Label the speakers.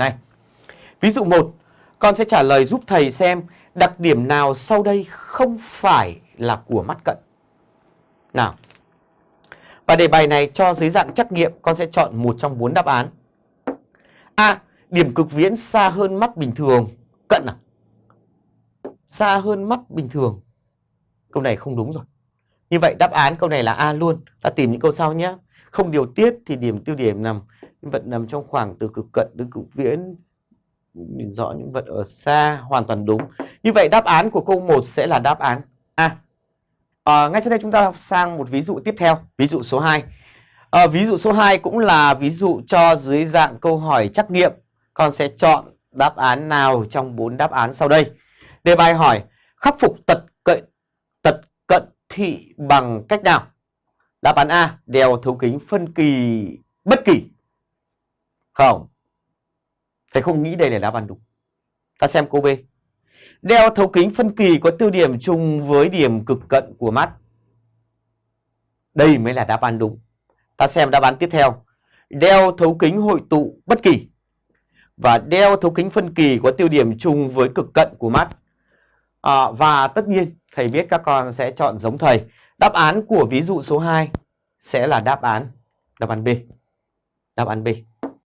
Speaker 1: nay. Ví dụ 1, con sẽ trả lời giúp thầy xem đặc điểm nào sau đây không phải là của mắt cận. Nào. Và đề bài này cho dưới dạng trắc nghiệm con sẽ chọn một trong bốn đáp án. A. Điểm cực viễn xa hơn mắt bình thường. Cận à? Xa hơn mắt bình thường. Câu này không đúng rồi. Như vậy đáp án câu này là A luôn. Ta tìm những câu sau nhé. Không điều tiết thì điểm tiêu điểm nằm vật nằm trong khoảng từ cực cận đến cực viễn nhìn rõ những vật ở xa hoàn toàn đúng. Như vậy đáp án của câu 1 sẽ là đáp án A. À, ngay sau đây chúng ta sang một ví dụ tiếp theo, ví dụ số 2. À, ờ, ví dụ số 2 cũng là ví dụ cho dưới dạng câu hỏi trắc nghiệm. Con sẽ chọn đáp án nào trong bốn đáp án sau đây. Đề bài hỏi khắc phục tật cận tật cận thị bằng cách nào? Đáp án A, đeo thấu kính phân kỳ bất kỳ. Không. Thầy không nghĩ đây là đáp án đúng. Ta xem câu B. Đeo thấu kính phân kỳ có tiêu điểm chung với điểm cực cận của mắt. Đây mới là đáp án đúng. Ta xem đáp án tiếp theo. Đeo thấu kính hội tụ bất kỳ. Và đeo thấu kính phân kỳ có tiêu điểm chung với cực cận của mắt. À, và tất nhiên thầy biết các con sẽ chọn giống thầy. Đáp án của ví dụ số 2 sẽ là đáp án đáp án B. Đáp án B.